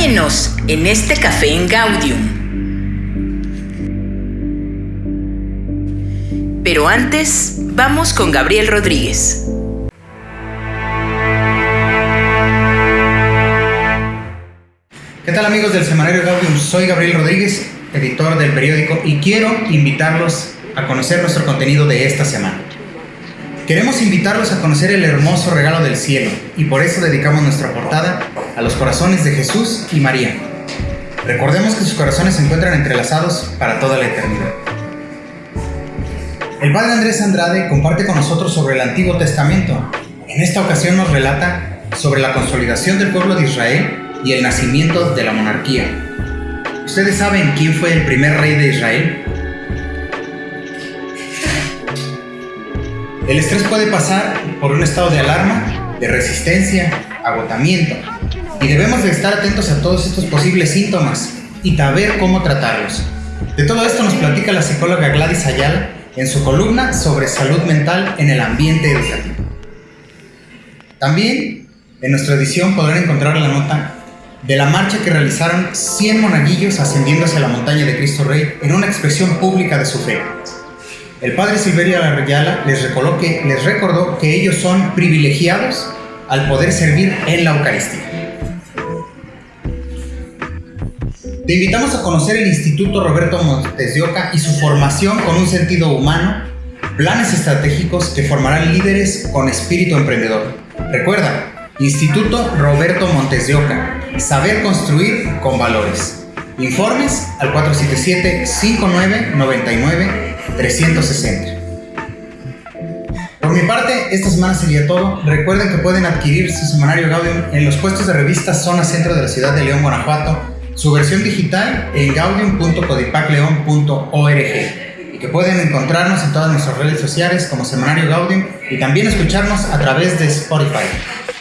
Acompáñenos en este café en Gaudium. Pero antes, vamos con Gabriel Rodríguez. ¿Qué tal amigos del Semanario Gaudium? Soy Gabriel Rodríguez, editor del periódico, y quiero invitarlos a conocer nuestro contenido de esta semana. Queremos invitarlos a conocer el hermoso regalo del cielo y por eso dedicamos nuestra portada a los corazones de Jesús y María. Recordemos que sus corazones se encuentran entrelazados para toda la eternidad. El padre Andrés Andrade comparte con nosotros sobre el Antiguo Testamento. En esta ocasión nos relata sobre la consolidación del pueblo de Israel y el nacimiento de la monarquía. ¿Ustedes saben quién fue el primer rey de Israel? El estrés puede pasar por un estado de alarma, de resistencia, agotamiento, y debemos de estar atentos a todos estos posibles síntomas y saber cómo tratarlos. De todo esto nos platica la psicóloga Gladys Ayala en su columna sobre salud mental en el ambiente educativo. También en nuestra edición podrán encontrar la nota de la marcha que realizaron 100 monaguillos ascendiendo hacia la montaña de Cristo Rey en una expresión pública de su fe. El padre Silverio Arrayala les, que, les recordó que ellos son privilegiados al poder servir en la Eucaristía. Te invitamos a conocer el Instituto Roberto Montes de Oca y su formación con un sentido humano, planes estratégicos que formarán líderes con espíritu emprendedor. Recuerda, Instituto Roberto Montes de Oca, saber construir con valores. Informes al 477-5999-360. Por mi parte, esta semana sería todo. Recuerden que pueden adquirir su semanario Gaudium en los puestos de revista Zona Centro de la ciudad de León, Guanajuato, su versión digital en gaudium.codipacleon.org y que pueden encontrarnos en todas nuestras redes sociales como Semanario Gaudium y también escucharnos a través de Spotify.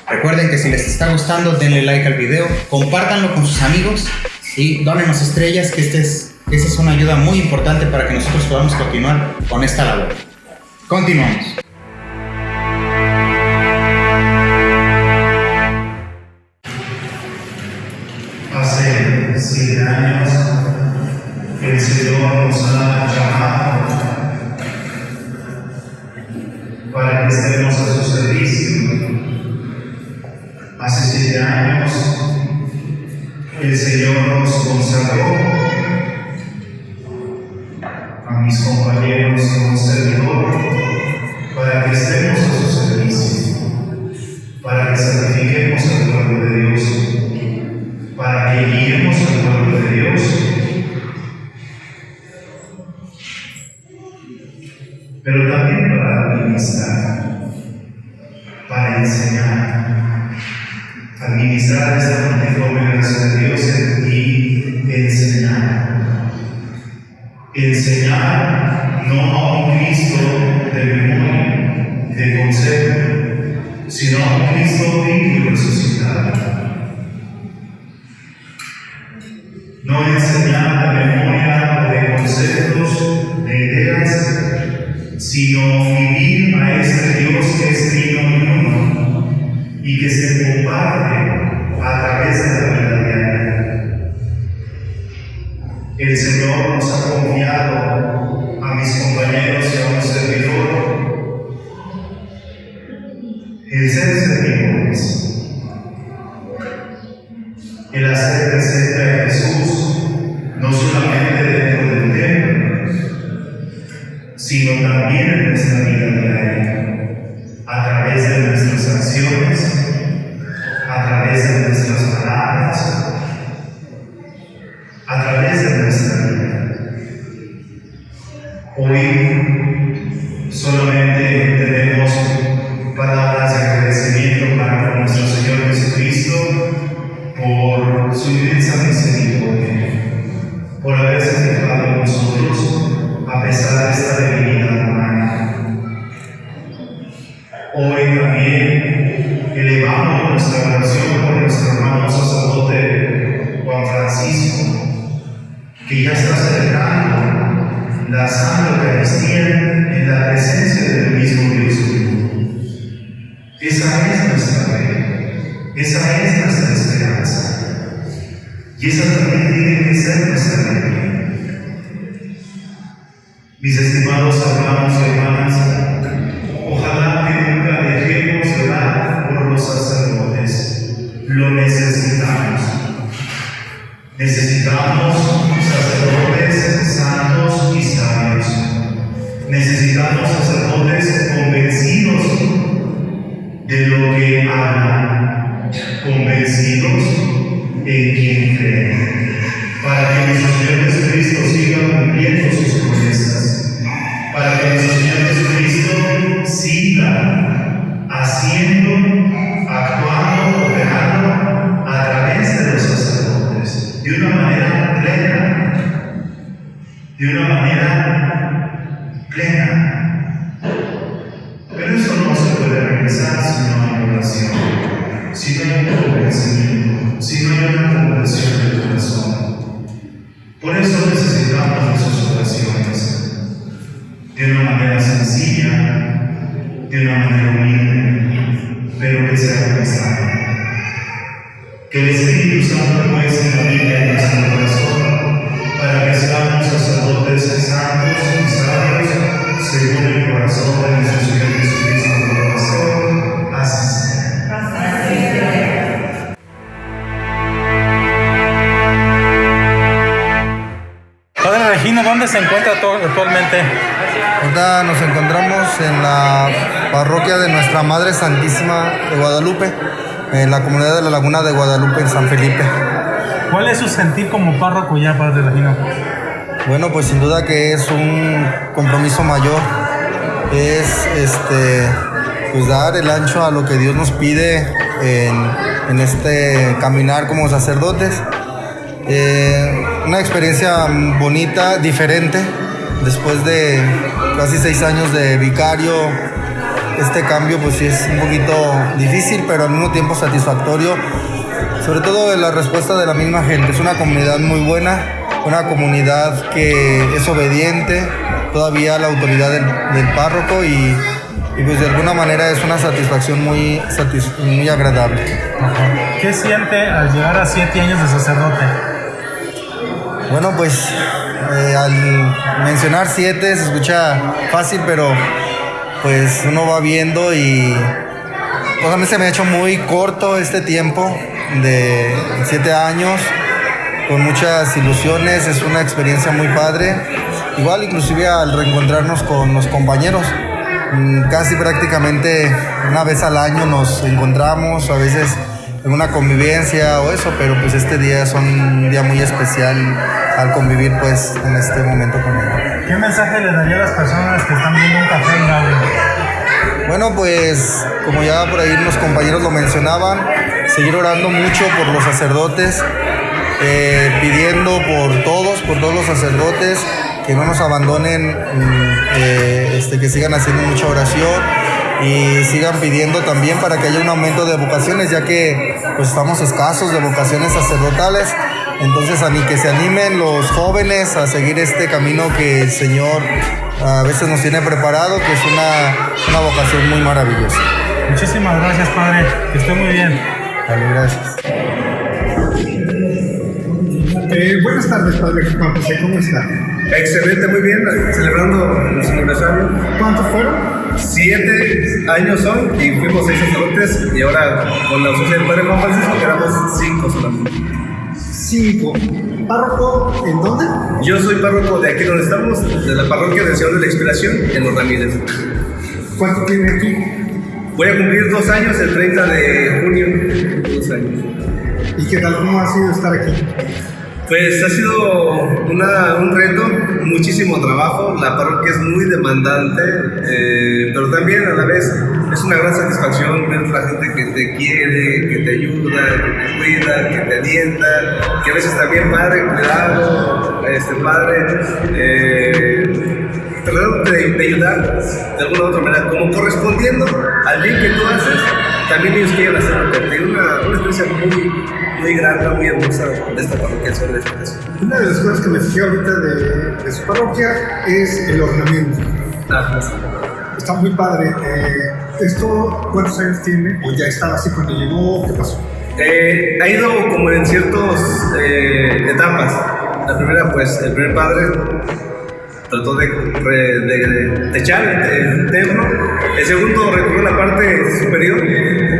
Recuerden que si les está gustando, denle like al video, compártanlo con sus amigos y dónenos estrellas, que este es, esta es una ayuda muy importante para que nosotros podamos continuar con esta labor. Continuamos. 15 años, el Señor nos consagró a mis compañeros como servidor para que estemos a su servicio, para que santifiquemos al pueblo de Dios, para que guiemos al pueblo de Dios. Pero también para administrar, para enseñar, administrar esta multiforme gracia de Dios y enseñar. Enseñar no a un Cristo de memoria, de consejo, sino a un Cristo vivo resucitado. No enseñar de memoria de conceptos, de ideas, sino vivir a este Dios que es vino y que se comparte a través de la vida diaria. El Señor nos ha confiado a mis compañeros y a un servidor el ser servidores, el hacer estimados hermanos y hermanas, ojalá que nunca dejemos de orar por los sacerdotes. Lo necesitamos. Necesitamos sacerdotes santos y sabios. Necesitamos sacerdotes convencidos de lo que hablan, convencidos en quien creen, de una manera humilde, pero que sea pensada. Que el Espíritu Santo muestre la Biblia en nuestro corazón para que seamos sacerdotes santos y sabios según el corazón de nuestro Señor Jesucristo nuestro. Así sea. Padre Regino, ¿dónde se encuentra actualmente? Ahorita nos encontramos en la parroquia de Nuestra Madre Santísima de Guadalupe, en la comunidad de la Laguna de Guadalupe, en San Felipe. ¿Cuál es su sentir como párroco ya, Padre Regino? Bueno, pues sin duda que es un compromiso mayor, es este, pues dar el ancho a lo que Dios nos pide en, en este caminar como sacerdotes. Eh, una experiencia bonita, diferente, después de casi seis años de vicario, este cambio pues sí es un poquito difícil, pero al mismo tiempo satisfactorio, sobre todo de la respuesta de la misma gente. Es una comunidad muy buena, una comunidad que es obediente todavía a la autoridad del, del párroco y, y, pues de alguna manera es una satisfacción muy, satis- muy agradable. ¿Qué siente al llegar a siete años de sacerdote? Bueno, pues eh, al mencionar siete se escucha fácil, pero pues uno va viendo y pues a mí se me ha hecho muy corto este tiempo de siete años, con muchas ilusiones, es una experiencia muy padre. Igual inclusive al reencontrarnos con los compañeros, mm, casi prácticamente una vez al año nos encontramos, a veces en una convivencia o eso, pero pues este día es un día muy especial al convivir pues en este momento con él. ¿Qué mensaje le daría a las personas que están viendo un café en Gabriel? Bueno, pues como ya por ahí los compañeros lo mencionaban, seguir orando mucho por los sacerdotes, eh, pidiendo por todos, por todos los sacerdotes, que no nos abandonen, mm, eh, este, que sigan haciendo mucha oración y sigan pidiendo también para que haya un aumento de vocaciones, ya que pues estamos escasos de vocaciones sacerdotales. Entonces, a mí que se animen los jóvenes a seguir este camino que el Señor a veces nos tiene preparado, que es una, una vocación muy maravillosa. Muchísimas gracias, Padre. Que esté muy bien. Dale, gracias. Eh, buenas tardes, Padre Juan José, ¿cómo está? Excelente, muy bien, celebrando nuestro aniversario. ¿Cuántos fueron? Siete años son y fuimos seis sacerdotes y ahora con la ausencia del Padre Juan Francisco quedamos cinco solamente. Cinco. ¿Párroco en dónde? Yo soy párroco de aquí donde estamos, de la parroquia del Señor de la Inspiración en Los Ramírez. ¿Cuánto tiene aquí? Voy a cumplir dos años el 30 de junio. Dos años. ¿Y qué tal? ¿Cómo ha sido estar aquí? Pues ha sido una- un reto, muchísimo trabajo. La parroquia es muy demandante, eh, pero también a la vez es una gran satisfacción ver la gente que te quiere, que te ayuda, que te cuida, que te alienta, que a veces también padre, cuidado, este padre. Eh, tratando de, de ayudar de alguna u otra manera, como correspondiendo al bien que tú haces, también ellos quieren hacerlo por ti. Una, una experiencia muy, muy grande, muy hermosa de esta parroquia sobre esta iglesia. Una de las cosas que me fijé ahorita de, de su parroquia es el ornamento. Ajá. Está muy padre. Eh, ¿Esto cuántos años tiene? ¿O ya estaba así cuando llegó? ¿Qué pasó? Eh, ha ido como en ciertas etapas. La primera, pues, el primer padre trató de, de, de techar el templo. El segundo recorrió la parte superior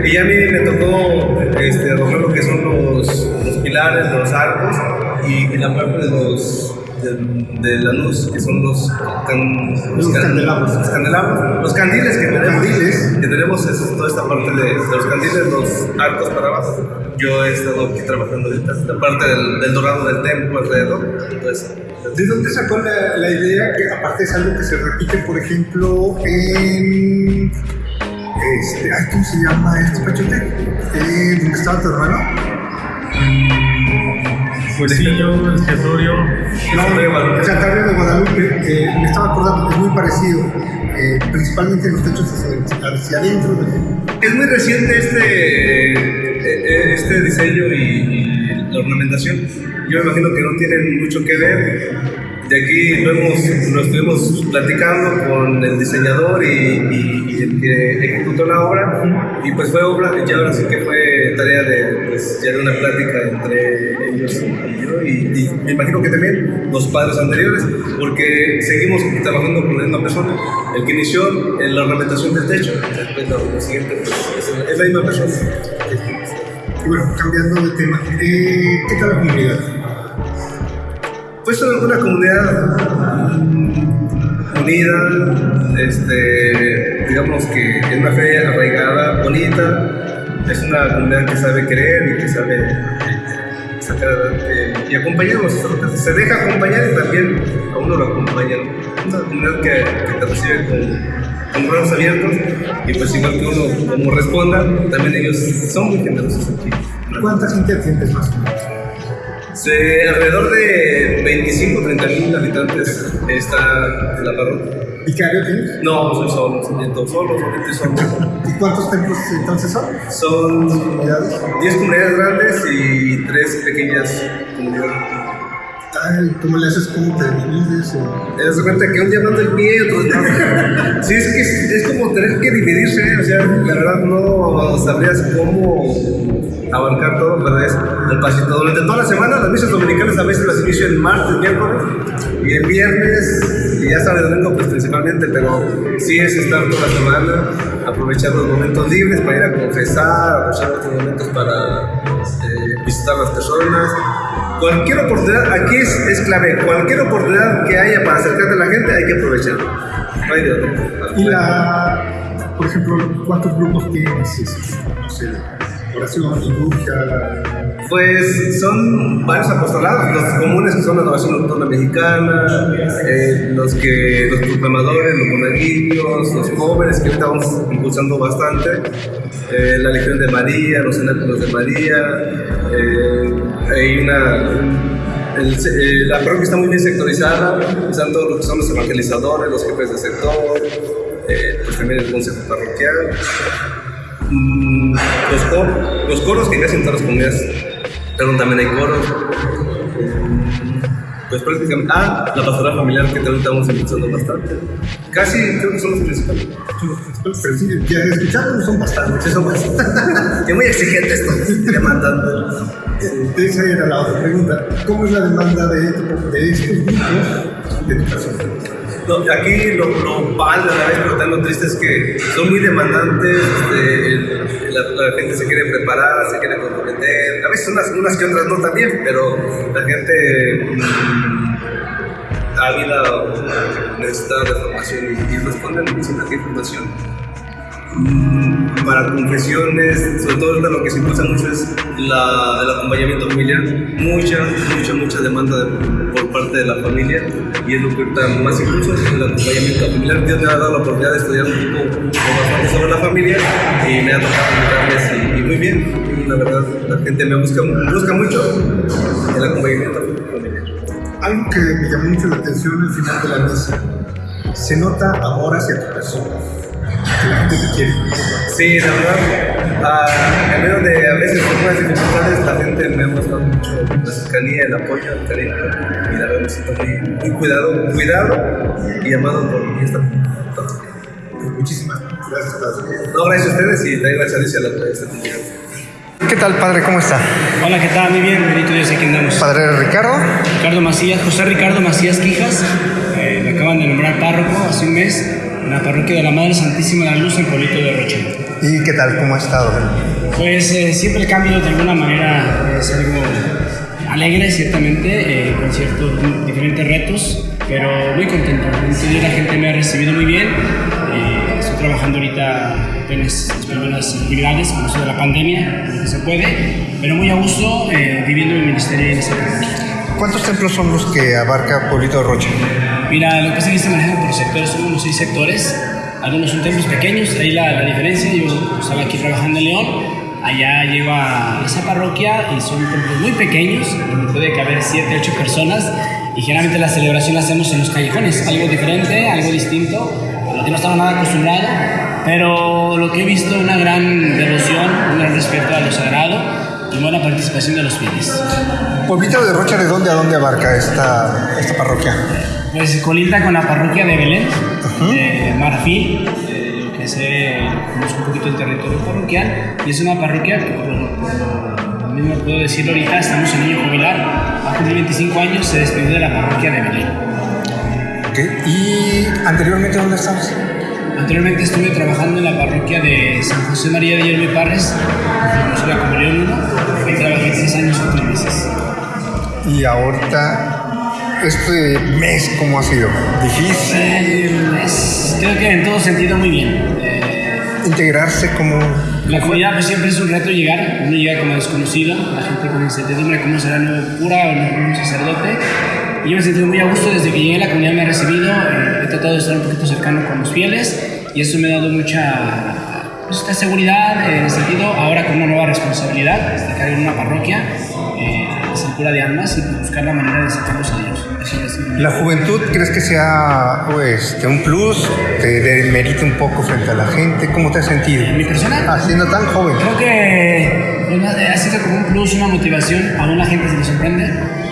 y ya a mí me tocó este, romper lo que son los, los pilares, los arcos y, y la parte de los de, de la luz, que son los, can, los, Los can- candelabros. los candelabros, los candiles que tenemos, Candiles. que tenemos es toda esta parte de, de los candiles, los arcos para abajo. Yo he estado aquí trabajando ahorita, la parte del, del dorado del templo alrededor. Entonces, ¿De dónde sacó la, la idea que aparte es algo que se repite, por ejemplo, en... Este, ay, ¿Cómo se llama este pachote? Eh, ¿Dónde estaba tu hermano? Huesillo, Escritorio. No, Santander de Guadalupe, eh, me estaba acordando, es muy parecido, eh, principalmente los techos hacia, hacia adentro. de- Es muy reciente este, eh, eh, este diseño y, y la ornamentación. Yo me imagino que no tienen mucho que ver. De aquí lo, hemos- lo estuvimos platicando con el diseñador y, y- y el que ejecutó la obra. Y pues fue obra, y ahora sí que fue tarea de, pues, ya de una plática entre ellos y yo. Y, y me imagino que también los padres anteriores, porque seguimos trabajando con la misma persona. El que inició en la ornamentación del techo, después lo, lo siguiente pues, es, es la misma persona. Y bueno, cambiando de tema, eh, ¿qué tal la comunidad? Pues es una comunidad mm, unida, este, digamos que es una fe arraigada, bonita, es una comunidad que sabe querer y que sabe eh, sacar adelante y acompañarnos. Se deja acompañar y también a uno lo acompañan. Una comunidad que, que te recibe con, con brazos abiertos y pues igual que uno como responda, también ellos son muy generosos aquí. ¿Cuánta gente atiendes más o menos? Se- alrededor de 25 30 mil habitantes está en la parroquia. ¿Y qué área tienes? No, soy solo, soy solo, solamente solo. ¿Y cuántos templos entonces son? Son ¿Comunidades? 10 comunidades grandes y 3 pequeñas comunidades. Ay, ¿Cómo le haces? ¿Cómo te divides? Te das cuenta que un día manda el pie, otro no. Sí, es que es, como tener que dividirse, o sea, la verdad no sabrías cómo abarcar todo, pero es el pasito. Durante toda la semana, las misas dominicales a veces las inicio el martes, miércoles y el viernes, y ya sabes, domingo pues principalmente, pero sí es estar toda la semana, aprovechar los momentos libres para ir a confesar, aprovechar los momentos para eh, visitar a las personas. Cualquier oportunidad, aquí es, es clave, cualquier oportunidad que haya para acercarte a la gente hay que aprovecharla. No hay de otra. Y la, por ejemplo, ¿cuántos grupos tienes? No sé, oración, liturgia, Pues son varios apostolados, los comunes que son la adoración nocturna mexicana, eh, los que los proclamadores, los monaguillos, los jóvenes que vamos impulsando bastante, eh, la Legión de María, los cenáculos de María, eh, hay una la parroquia está muy bien sectorizada, están todos los que son los evangelizadores, los jefes de sector, pues también el consejo parroquial. Mm, los, cor- los coros que casi en todas las pero también hay coros. Pues prácticamente, ah, la pastoral familiar que también estamos impulsando bastante. Casi creo que son los principales. pero sí, ya de escucharlos son bastantes. Son bastantes. Es muy exigente esto, demandando. Esa era la otra pregunta. ¿Cómo es la demanda de, de estos grupos de educación? No, aquí lo, lo padre a la vez, pero también lo triste es que son muy demandantes, este, la, gente se quiere preparar, se quiere comprometer, a veces unas, unas que otras no también, pero la gente mm, ávida necesita de formación y, y responden aquí información. Para confesiones, sobre todo lo que se impulsa mucho es la, el acompañamiento familiar, mucha, mucha, mucha demanda de- por parte de la familia y es lo que ahorita más impulsa es el acompañamiento familiar. Dios me ha dado la oportunidad de estudiar un poco bastante sobre la familia y me ha tocado ayudarles y, y muy bien, la verdad, la gente me busca, busca mucho el acompañamiento familiar. Algo que me llamó mucho la atención al final de la misa. Se nota amor hacia tu persona. Sí, la verdad, ah, en medio de a veces algunas dificultades, la gente me ha mostrado mucho la cercanía, el apoyo, el cariño, y la verdad me siento muy, muy cuidado, cuidado y amado por esta Muchísimas gracias, Padre. No, gracias a ustedes y también gracias a Dios y a la a esta comunidad. ¿Qué tal, padre? ¿Cómo está? Hola, ¿qué tal? Muy bien, bendito Dios, aquí andamos. Padre Ricardo. Ricardo Macías, José Ricardo Macías Quijas, eh, me acaban de nombrar párroco hace un mes en la parroquia de la Madre Santísima de la Luz en Pueblito de Rocha. ¿Y qué tal? ¿Cómo ha estado? Pues eh, siempre el cambio de alguna manera es algo alegre, ciertamente, eh, con ciertos diferentes retos, pero muy contento. Entonces, la gente me ha recibido muy bien. Eh, estoy trabajando ahorita apenas las primeras actividades con eso de la pandemia, lo que se puede, pero muy a gusto eh, viviendo mi ministerio en esta parroquia. ¿Cuántos templos son los que abarca Pueblito de Rocha? Mira, lo que pasa es que está manejado por sectores, son unos seis sectores. Algunos son templos pequeños, ahí la, la diferencia. Yo estaba aquí trabajando en León, allá llego a esa parroquia y son templos muy pequeños, donde puede caber siete, ocho personas. Y generalmente la celebración la hacemos en los callejones, algo diferente, algo distinto, a lo que no estaba nada acostumbrado. Pero lo que he visto, una gran devoción, un gran respeto a lo sagrado y buena participación de los fieles. Pueblito de Rocha, ¿de dónde a dónde abarca esta, esta parroquia? Pues colinda con la parroquia de Belén, de Marfil, eh, que se conozco un poquito el territorio parroquial, y es una parroquia que por lo, por lo mismo puedo decirlo ahorita, estamos en año jubilar, a cumplir 25 años, se despidió de la parroquia de Belén. Ok. ¿Y anteriormente dónde estabas? Anteriormente estuve trabajando en la parroquia de San José María de Hierro y Parres, como León 1, ahí trabajé 6 años o 3 meses. Y ahorita, este mes, ¿cómo ha sido? ¿Difícil? Creo que en todo sentido muy bien. Eh, ¿Integrarse como...? La comunidad pues siempre es un reto llegar, uno llega como desconocido, la gente con incertidumbre cómo será el nuevo cura o el nuevo sacerdote. Y yo me he sentido muy a gusto desde que llegué, la comunidad me ha recibido, eh, he tratado de estar un poquito cercano con los fieles y eso me ha dado mucha pues, esta seguridad eh, en el sentido, ahora con una nueva responsabilidad, de estar en una parroquia, cura de almas y buscar la manera de acercarlos a Dios. Eso es mi- ¿La juventud crees que sea pues, un plus? ¿Te demerita un poco frente a la gente? ¿Cómo te has sentido? ¿Mi persona? Ah, siendo tan joven. Creo que ha sido como un plus, una motivación. Aún la gente se le sorprende.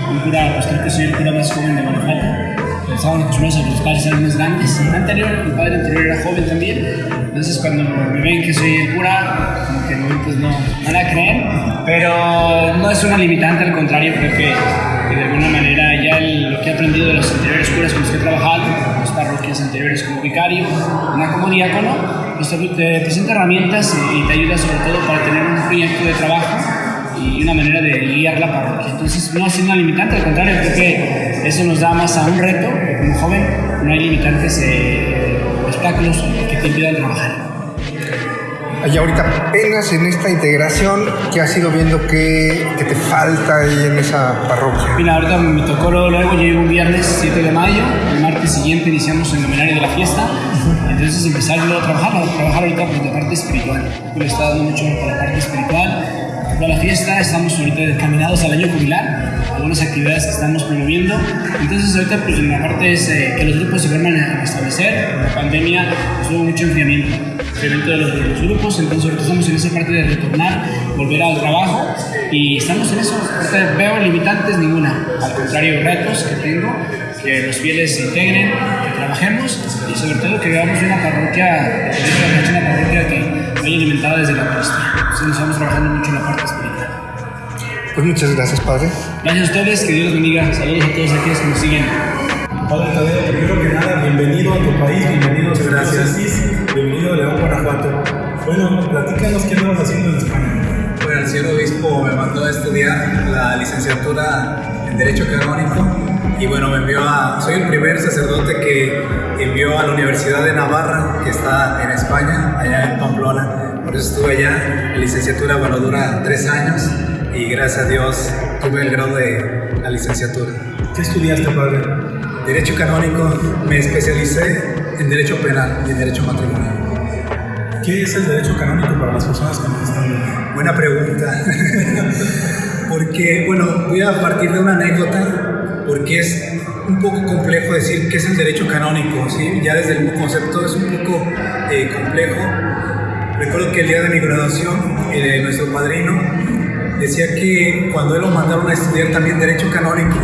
Un cura, pues creo que soy el cura más joven de Guanajuato. Pensaban acostumbrados a que los padres eran más grandes. El anterior, el padre anterior era joven también. Entonces cuando me ven que soy el cura, como que no, pues no, no la creen. Pero no es una limitante, al contrario, creo que, de alguna manera ya lo que he aprendido de los anteriores curas con los que he trabajado, las parroquias anteriores como vicario, una como diácono, pues te, te presenta herramientas y te ayuda sobre todo para tener un proyecto de trabajo y una manera de guiar la parroquia. Entonces no sido una limitante, al contrario, creo que eso nos da más a un reto, porque como joven no hay limitantes, eh, obstáculos que te impidan trabajar. Y ahorita apenas en esta integración, ¿qué has ido viendo que, que te falta ahí en esa parroquia? Mira, ahorita me tocó luego, llegué un viernes 7 de mayo, el martes siguiente iniciamos el nominario de la fiesta, entonces empezar luego a trabajar, a trabajar ahorita pues la parte espiritual, le está dando mucho por la parte espiritual, toda la fiesta, estamos ahorita encaminados al año jubilar, algunas actividades que estamos promoviendo, entonces ahorita pues la parte es eh, que los grupos se vuelvan a establecer, la pandemia pues, hubo mucho enfriamiento, enfriamiento de los, de los grupos, entonces ahorita estamos en esa parte de retornar, volver al trabajo y estamos en eso, ahorita veo limitantes ninguna, al contrario retos que tengo, que los fieles se integren, que trabajemos y sobre todo que veamos una parroquia, una parroquia que vaya alimentada desde la Eucaristía. Entonces estamos trabajando mucho en la parte espiritual. Pues muchas gracias, padre. Gracias a ustedes, que Dios los bendiga. Saludos a todos aquellos que nos siguen. Padre Tadeo, primero que nada, bienvenido a tu país, bienvenido a tu Gracias. bienvenido a León, Guanajuato. Bueno, platícanos qué andabas haciendo en España. Bueno, el señor obispo me mandó a estudiar la licenciatura en Derecho Canónico y bueno, me envió a... Soy el primer sacerdote que envió a la Universidad de Navarra, que está en España, allá en Pamplona. Por eso estuve allá. La licenciatura, bueno, dura tres años y gracias a Dios tuve el grado de la licenciatura. ¿Qué estudiaste, padre? Derecho Canónico, me especialicé en Derecho Penal y en Derecho Matrimonial. ¿Qué es el derecho canónico para las personas que nos están viendo? Buena pregunta. porque, bueno, voy a partir de una anécdota, porque es un poco complejo decir qué es el derecho canónico, ¿sí? Ya desde el concepto es un poco eh, complejo. Recuerdo que el día de mi graduación, eh, nuestro padrino decía que cuando él lo mandaron a estudiar también derecho canónico,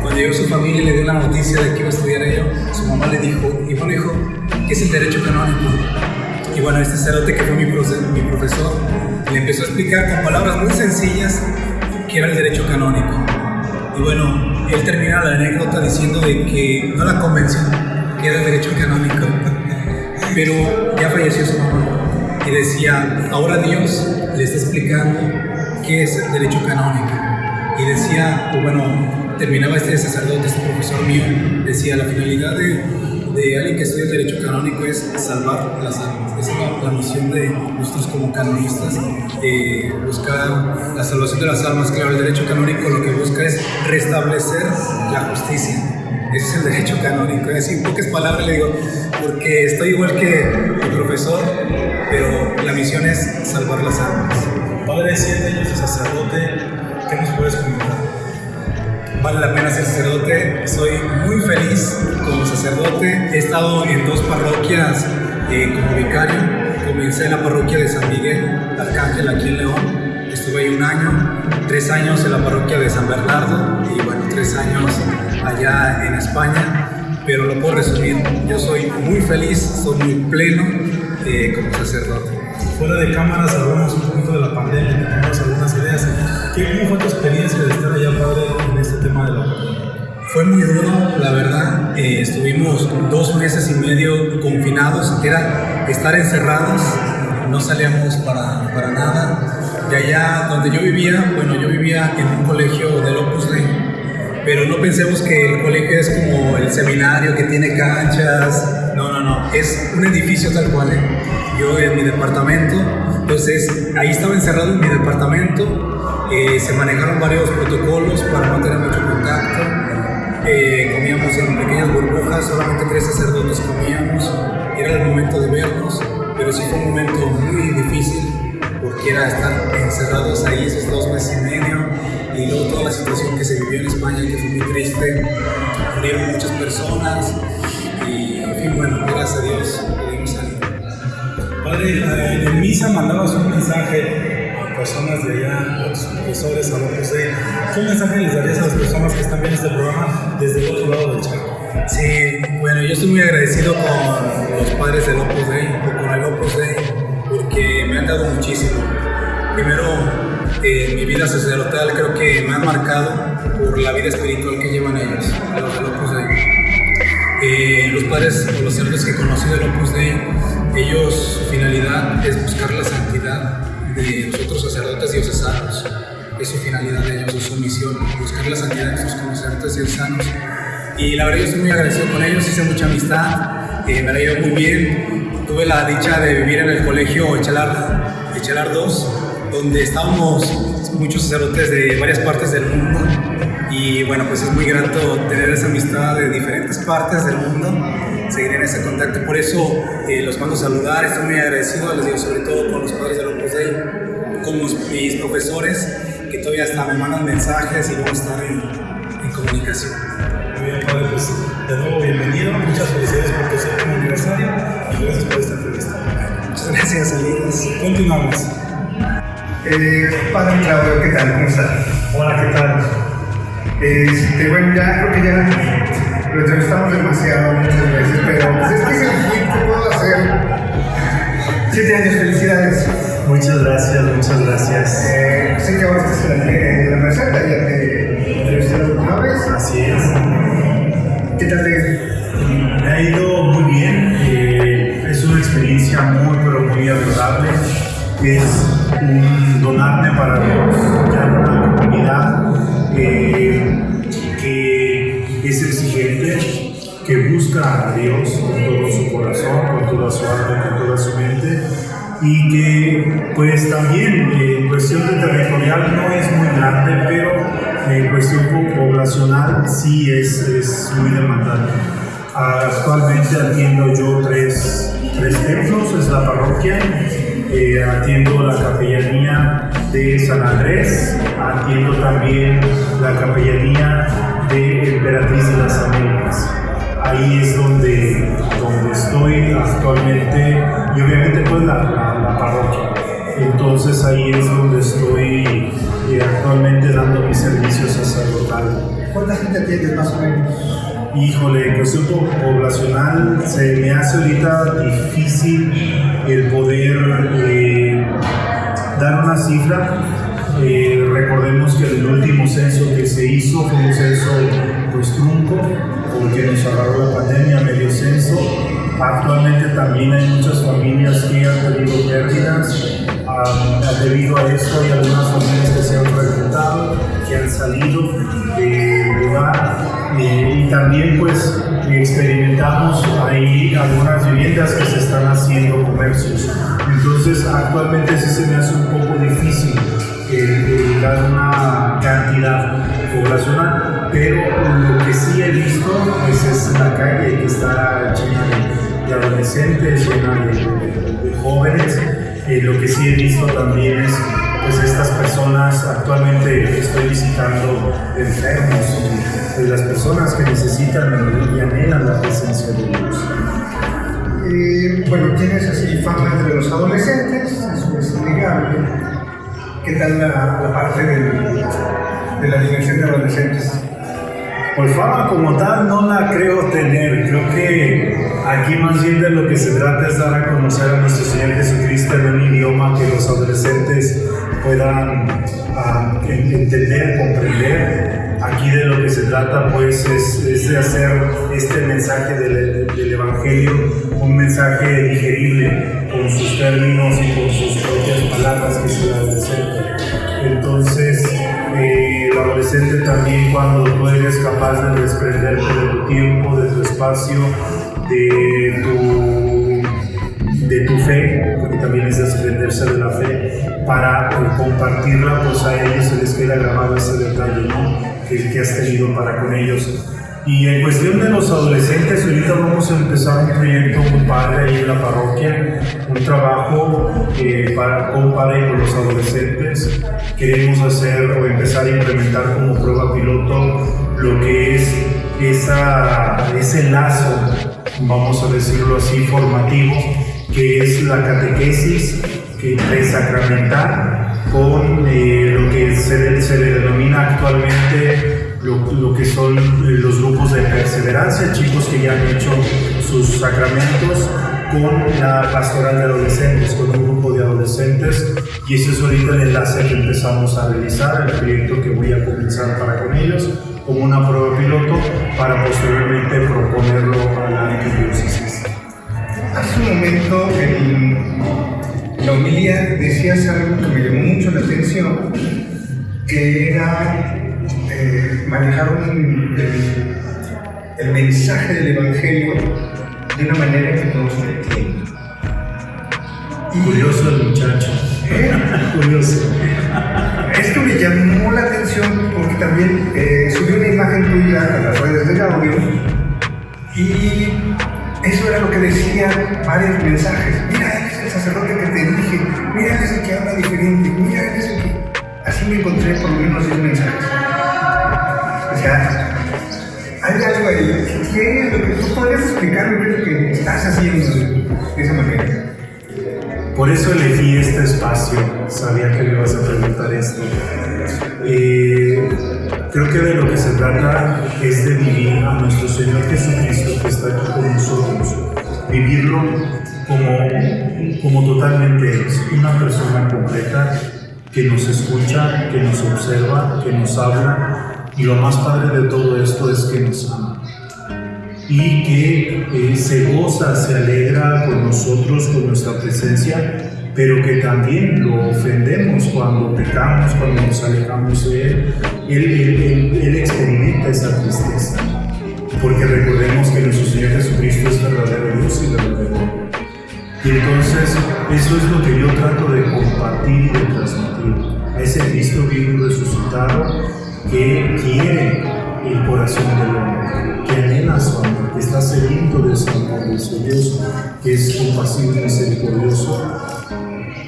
cuando llegó su familia y le dio la noticia de que iba a estudiar ello, su mamá le dijo, y bueno hijo, ¿qué es el derecho canónico? Y bueno, este sacerdote que fue mi, mi profesor le empezó a explicar con palabras muy sencillas qué era el derecho canónico. Y bueno, él termina la anécdota diciendo de que no la convenció, que era el derecho canónico. Pero ya falleció su mamá. Y decía, ahora Dios le está explicando qué es el derecho canónico. Y decía, bueno, terminaba este sacerdote, este profesor mío, decía, la finalidad de, de alguien que estudia el derecho canónico es salvar las almas. Esa es la, misión de nosotros como canonistas, eh, buscar la salvación de las almas. Claro, el derecho canónico lo que busca es restablecer la justicia. Ese es el derecho canónico. Es decir, pocas palabras le digo, porque estoy igual que el profesor, pero la misión es salvar las almas. Padre, siete años de sacerdote, ¿qué nos puedes comentar? Vale la pena ser sacerdote. Soy muy feliz como sacerdote. He estado en dos parroquias como vicario. Comencé en la parroquia de San Miguel, Arcángel, aquí en León. Estuve ahí un año, tres años en la parroquia de San Bernardo y bueno, tres años allá en España. Pero lo puedo resumir, yo soy muy feliz, soy muy pleno eh, como sacerdote. Fuera de cámaras hablamos un poquito de la pandemia, tenemos algunas ideas. ¿Qué, ¿Cómo fue tu experiencia de estar allá, padre, en este tema de la? Fue muy duro, la verdad. Eh, estuvimos dos meses y medio confinados. Era estar encerrados, no salíamos para, para nada. De allá donde yo vivía, bueno, yo vivía en un colegio del Opus Dei. Pero no pensemos que el colegio es como el seminario que tiene canchas. No, no, no. Es un edificio tal cual. ¿eh? Yo en mi departamento. Entonces, ahí estaba encerrado en mi departamento. Eh, se manejaron varios protocolos para no tener mucho contacto. Eh, comíamos en pequeñas burbujas, solamente tres sacerdotes comíamos. Era el momento de vernos, pero sí fue un momento muy difícil porque era estar encerrados ahí esos dos meses y medio y luego toda la situación que se vivió en España que fue muy triste. Murieron muchas personas y, bueno, gracias a Dios pudimos salir. Padre, en misa mandabas un mensaje personas de allá, a tus profesores, a los Dei. ¿Qué mensaje les darías a las personas que están viendo este programa desde el otro lado del charco? Sí, bueno, yo estoy muy agradecido con los padres del Opus Dei o con el Opus Dei porque me han dado muchísimo. Primero, eh, mi vida sacerdotal creo que me han marcado por la vida espiritual que llevan ellos, los del Opus Dei. Eh, los padres o los sacerdotes que conocí del Opus Dei, ellos, su finalidad es buscar la santidad de diocesanos. Es su finalidad de ellos, es su misión, buscar la santidad de sus sacerdotes diocesanos. Y la verdad yo estoy muy agradecido con ellos, hice mucha amistad, eh, me la ido muy bien. Tuve la dicha de vivir en el colegio Echelar, Echelar 2, donde estábamos muchos sacerdotes de varias partes del mundo. Y bueno, pues es muy grato tener esa amistad de diferentes partes del mundo, seguir en ese contacto. Por eso eh, los mando a saludar, estoy muy agradecido, les digo, sobre todo con los padres del Opus Dei, con los- mis profesores, que todavía hasta me mandan mensajes y vamos a estar en, en comunicación. Muy bien, padre, pues de nuevo bienvenido, muchas felicidades por tu séptimo aniversario y gracias por esta entrevista. Muchas gracias, amigos. Continuamos. Eh, padre Claudio, ¿qué tal? ¿Cómo estás? Hola, ¿qué tal? Este, bueno, ya creo que ya lo entrevistamos demasiado muchas veces, pero pues es que es el fin que puedo hacer. Siete años, felicidades. Muchas gracias, muchas gracias. Eh, sé que ahora estás en la, receta, ya te entrevisté la última vez. Así es. ¿Qué tal te Me ha ido muy bien. eh, es una experiencia muy, pero muy agradable. Es un donarme para Dios, una comunidad eh, que es exigente, que busca a Dios con todo su corazón, con toda su alma, con toda su mente. Y que, pues también, eh, en cuestión de territorial no es muy grande, pero en cuestión po- poblacional sí es, es muy demandante. Actualmente atiendo yo tres, tres templos, es la parroquia, eh, atiendo la capellanía de San Andrés, atiendo también la capellanía de Emperatriz de las Américas. Ahí es donde, donde estoy actualmente y obviamente pues la, la- la parroquia. Entonces ahí es donde estoy eh, actualmente dando mi servicio sacerdotal. ¿Cuánta gente atiendes más o menos? Híjole, en cuestión po- poblacional se me hace ahorita difícil el poder eh, dar una cifra. Eh, recordemos que el último censo que se hizo fue un censo pues trunco, porque nos agarró la pandemia, medio censo. Actualmente también hay muchas familias que han tenido pérdidas debido a esto. Hay algunas familias que se han reclutado, que han salido del lugar. Eh, y también pues experimentamos ahí algunas viviendas que se están haciendo comercios. Entonces actualmente sí se me hace un poco difícil eh, eh, dar una cantidad poblacional, pero lo que sí he visto pues es la calle que está llena de, adolescentes, llena de, jóvenes. Eh, lo que sí he visto también es pues estas personas actualmente estoy visitando enfermos y pues, las personas que necesitan y anhelan la presencia de Dios. Eh, bueno, tienes así fama entre los adolescentes, eso es innegable. ¿Qué tal la, la parte del- de la dimensión de adolescentes? Pues fama como tal no la creo tener. Creo que aquí más bien de lo que se trata es dar a conocer a nuestro Señor Jesucristo en un idioma que los adolescentes puedan ah, en- entender, comprender. Aquí de lo que se trata pues es, es de hacer este mensaje del, del Evangelio un mensaje digerible con sus términos y con sus propias palabras que es el adolescente. Entonces, el adolescente también cuando tú eres capaz de desprenderte de tu tiempo, de tu espacio, de tu, de tu fe, porque también es desprenderse de la fe, para compartirla, pues a ellos se les queda grabado ese detalle, que has tenido para con ellos. Y en cuestión de los adolescentes, ahorita vamos a empezar un proyecto muy padre ahí en la parroquia, un trabajo eh, para, con padre con los adolescentes. Queremos hacer o empezar a implementar como prueba piloto lo que es esa, ese lazo, vamos a decirlo así, formativo, que es la catequesis, que presacramental, con eh, lo que se, se le denomina actualmente lo, lo que son eh, los grupos de perseverancia, chicos que ya han hecho sus sacramentos con la pastoral de adolescentes, con un grupo de adolescentes y ese es ahorita el enlace que empezamos a realizar, el proyecto que voy a comenzar para con ellos como una prueba piloto para posteriormente proponerlo a la arquidiócesis. Hace un momento en la homilía decías algo que me llamó mucho la atención, que era eh, manejar un- el, el mensaje del Evangelio de una manera que todos lo entiendan. Curioso el muchacho. ¿Eh? Curioso. Esto me llamó la atención porque también eh, subí una imagen tuya a las redes de audio y eso era lo que decían varios mensajes. Mira, él es el sacerdote que te dije, mira, él es el que habla diferente, mira, él es el que... Así me encontré por lo menos 10 mensajes. O sea, hay algo ahí que tiene lo que tú podrías explicarme qué es lo que estás haciendo de esa manera. Por eso elegí este espacio, sabía que me ibas a preguntar esto. Eh, creo que de lo que se trata es de vivir a nuestro Señor Jesucristo que está aquí con nosotros, vivirlo como, como totalmente es, una persona completa que nos escucha, que nos observa, que nos habla y lo más padre de todo esto es que nos ama y que eh, se goza, se alegra con nosotros, con nuestra presencia, pero que también lo ofendemos cuando pecamos, cuando nos alejamos de Él. Él, él- él- él experimenta esa tristeza, porque recordemos que nuestro Señor Jesucristo es verdadero Dios y verdadero hombre. Y entonces eso es lo que yo trato de compartir y de transmitir a ese Cristo vivo y resucitado que quiere el corazón del hombre, que anhela su amor, que está sediento de su amor, de su Dios, que es compasivo y misericordioso,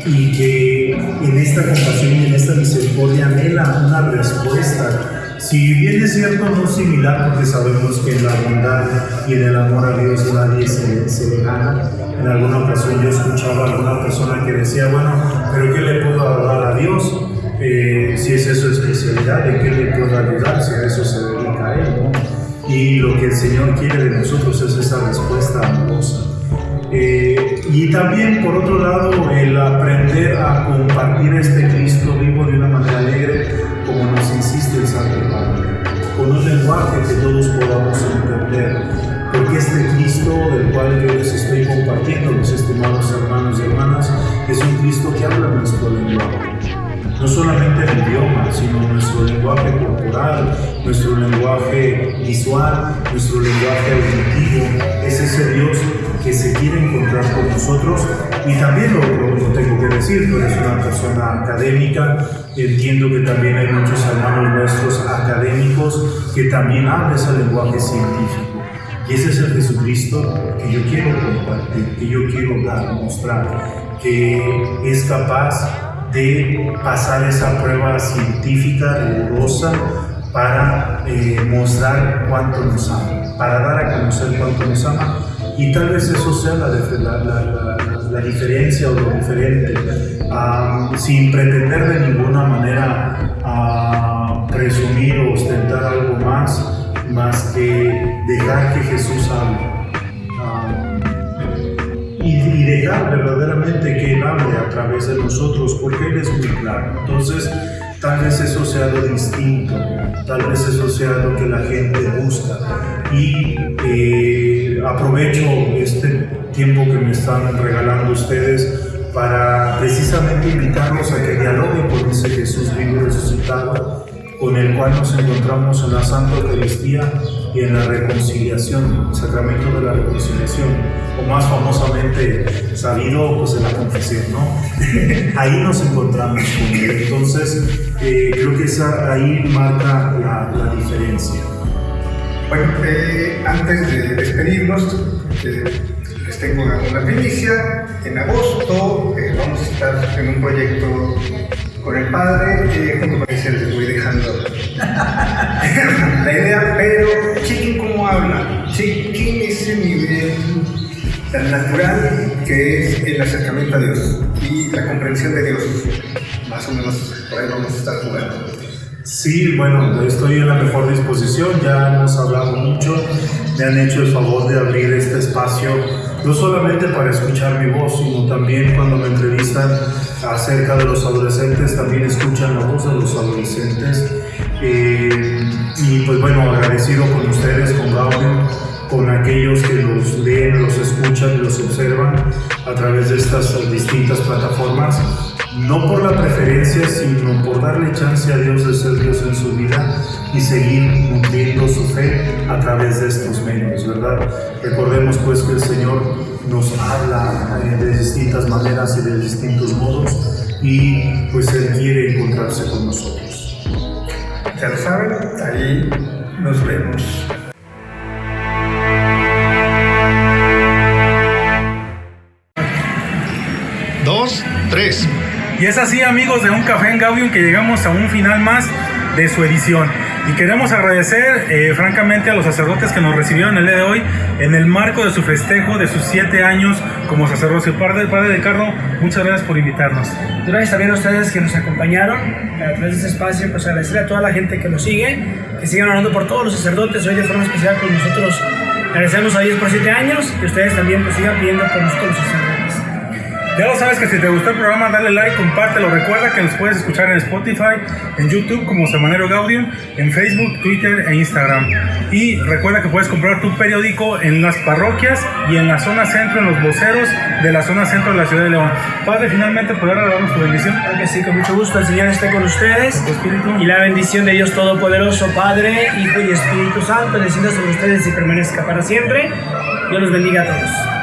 y que en esta compasión y en esta misericordia anhela una respuesta. Si bien es cierto, no similar, porque sabemos que en la bondad y en el amor a Dios nadie se, se gana. En alguna ocasión yo escuchaba a alguna persona que decía, bueno, pero ¿qué le puedo dar a Dios? Eh, si es su especialidad, ¿de qué le puedo ayudar? Si a eso se dedica a él, ¿no? Y lo que el Señor quiere de nosotros es esa respuesta amorosa. Eh, y también, por otro lado, el aprender a compartir este Cristo vivo de una manera alegre, como nos insiste el Santo Padre, con un lenguaje que todos podamos entender. Porque este Cristo del cual yo les estoy compartiendo, mis estimados hermanos y hermanas, es un Cristo que habla nuestro lenguaje no solamente el idioma, sino nuestro lenguaje corporal, nuestro lenguaje visual, nuestro lenguaje auditivo. Es ese Dios que se quiere encontrar con nosotros y también lo, lo, tengo que decir, tú eres una persona académica, entiendo que también hay muchos hermanos nuestros académicos que también hablan ese lenguaje científico. Y ese es el Jesucristo que yo quiero compartir, que yo quiero dar, mostrar, que es capaz de pasar esa prueba científica rigurosa para eh, mostrar cuánto nos ama, para dar a conocer cuánto nos ama. Y tal vez eso sea la, la, diferencia o lo diferente, sin pretender de ninguna manera presumir o ostentar algo más, más que dejar que Jesús hable dejar verdaderamente que Él hable a través de nosotros, porque Él es muy claro. Entonces, tal vez eso sea lo distinto, tal vez eso sea lo que la gente busca. Y eh, aprovecho este tiempo que me están regalando ustedes para precisamente invitarlos a que dialoguen con ese Jesús vivo resucitado, con el cual nos encontramos en la Santa Eucaristía y en la reconciliación, el sacramento de la reconciliación, o más famosamente sabido pues en la confesión, ¿no? ahí nos encontramos con él. Entonces, eh, creo que ahí marca la, la diferencia. Bueno, eh, antes de despedirnos, eh, les tengo una, primicia. En agosto vamos a estar en un proyecto con el padre, eh, junto ese les voy dejando la idea, pero chequen cómo habla, chequen ese nivel tan natural que es el acercamiento a Dios y la comprensión de Dios. Más o menos por ahí vamos a estar jugando. Sí, bueno, estoy en la mejor disposición, ya hemos hablado mucho, me han hecho el favor de abrir este espacio, no solamente para escuchar mi voz, sino también cuando me entrevistan acerca de los adolescentes, también escuchan la voz de los adolescentes. Eh, y pues bueno, agradecido con ustedes, con Gaudio, con aquellos que los leen, los escuchan y los observan a través de estas distintas plataformas, no por la preferencia, sino por darle chance a Dios de ser Dios en su vida y seguir nutriendo su fe a través de estos medios, ¿verdad? Recordemos pues que el Señor nos habla eh, de distintas maneras y de distintos modos y pues Él quiere encontrarse con nosotros. Ya lo saben, ahí nos vemos. Dos, tres. Y es así amigos de Un Café en Gaudium que llegamos a un final más de su edición. Y queremos agradecer eh, francamente a los sacerdotes que nos recibieron el día de hoy en el marco de su festejo de sus siete años como sacerdote. Padre, padre de Carlos, muchas gracias por invitarnos. Gracias también a ustedes que nos acompañaron a través de este espacio. Pues agradecer a toda la gente que nos sigue, que sigan orando por todos los sacerdotes hoy de forma especial con nosotros. Agradecemos a Dios por siete años y ustedes también pues sigan pidiendo por nosotros los sacerdotes. Ya lo sabes que si te gustó el programa, dale like, compártelo. Recuerda que nos puedes escuchar en Spotify, en YouTube como Semanero Gaudium, en Facebook, Twitter e Instagram. Y recuerda que puedes comprar tu periódico en las parroquias y en la zona centro, en los voceros de la zona centro de la ciudad de León. Padre, finalmente poder darnos tu bendición. Claro que sí, con mucho gusto. El Señor esté con ustedes. Y la bendición de Dios Todopoderoso, Padre, Hijo y Espíritu Santo, descienda sobre ustedes y permanezca para siempre. Dios los bendiga a todos.